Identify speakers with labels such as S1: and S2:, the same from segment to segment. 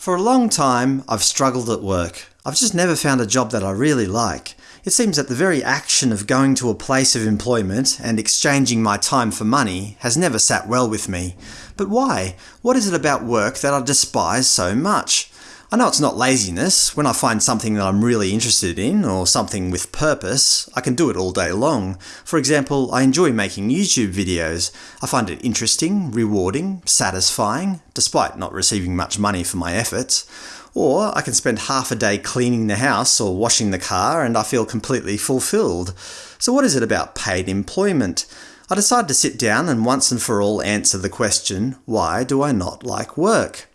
S1: For a long time, I've struggled at work. I've just never found a job that I really like. It seems that the very action of going to a place of employment and exchanging my time for money has never sat well with me. But why? What is it about work that I despise so much? I know it's not laziness. When I find something that I'm really interested in, or something with purpose, I can do it all day long. For example, I enjoy making YouTube videos. I find it interesting, rewarding, satisfying, despite not receiving much money for my efforts. Or I can spend half a day cleaning the house or washing the car and I feel completely fulfilled. So what is it about paid employment? I decided to sit down and once and for all answer the question, why do I not like work?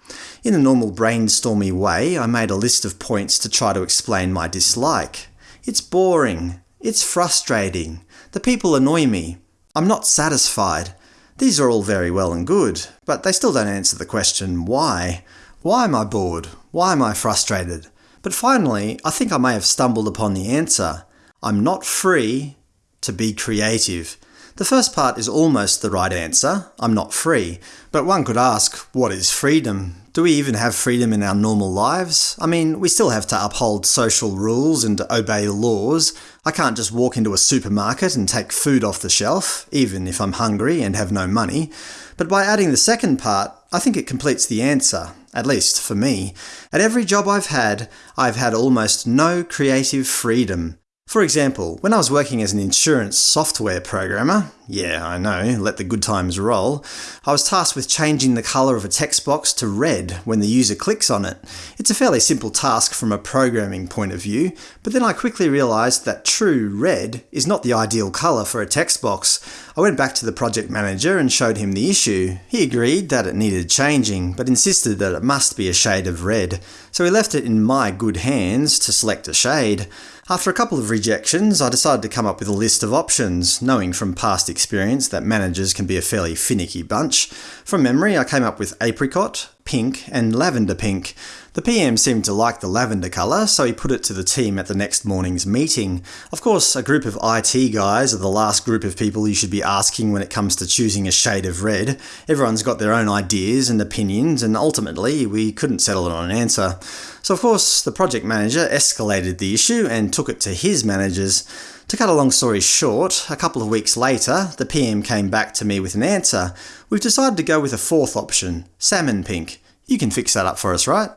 S1: In a normal brainstormy way, I made a list of points to try to explain my dislike. It's boring. It's frustrating. The people annoy me. I'm not satisfied. These are all very well and good, but they still don't answer the question why. Why am I bored? Why am I frustrated? But finally, I think I may have stumbled upon the answer. I'm not free to be creative. The first part is almost the right answer, I'm not free. But one could ask, what is freedom? Do we even have freedom in our normal lives? I mean, we still have to uphold social rules and obey laws. I can't just walk into a supermarket and take food off the shelf, even if I'm hungry and have no money. But by adding the second part, I think it completes the answer, at least for me. At every job I've had, I've had almost no creative freedom. For example, when I was working as an insurance software programmer, yeah, I know, let the good times roll, I was tasked with changing the colour of a text box to red when the user clicks on it. It's a fairly simple task from a programming point of view, but then I quickly realised that true red is not the ideal colour for a text box. I went back to the project manager and showed him the issue. He agreed that it needed changing, but insisted that it must be a shade of red. So he left it in my good hands to select a shade. After a couple of rejections, I decided to come up with a list of options, knowing from past experience that managers can be a fairly finicky bunch. From memory, I came up with apricot, pink, and lavender pink. The PM seemed to like the lavender colour, so he put it to the team at the next morning's meeting. Of course, a group of IT guys are the last group of people you should be asking when it comes to choosing a shade of red. Everyone's got their own ideas and opinions, and ultimately we couldn't settle on an answer. So of course, the project manager escalated the issue and took it to his managers. To cut a long story short, a couple of weeks later, the PM came back to me with an answer. We've decided to go with a fourth option, salmon pink. You can fix that up for us, right?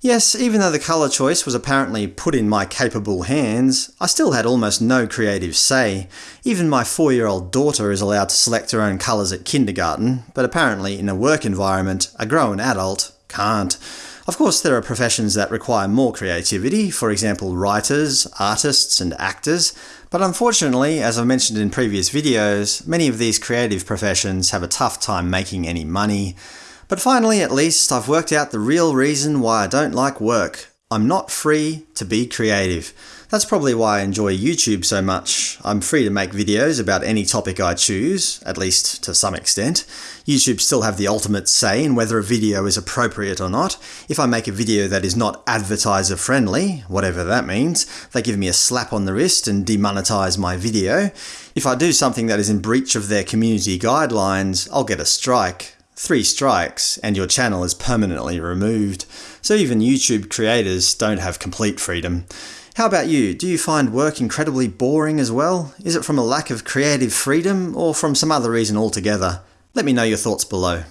S1: Yes, even though the colour choice was apparently put in my capable hands, I still had almost no creative say. Even my four-year-old daughter is allowed to select her own colours at kindergarten, but apparently in a work environment, a grown adult can't. Of course, there are professions that require more creativity, for example writers, artists, and actors, but unfortunately, as I've mentioned in previous videos, many of these creative professions have a tough time making any money. But finally, at least, I've worked out the real reason why I don't like work. I'm not free to be creative. That's probably why I enjoy YouTube so much. I'm free to make videos about any topic I choose, at least to some extent. YouTube still have the ultimate say in whether a video is appropriate or not. If I make a video that is not advertiser friendly, whatever that means, they give me a slap on the wrist and demonetize my video. If I do something that is in breach of their community guidelines, I'll get a strike. Three strikes, and your channel is permanently removed. So even YouTube creators don't have complete freedom. How about you? Do you find work incredibly boring as well? Is it from a lack of creative freedom, or from some other reason altogether? Let me know your thoughts below.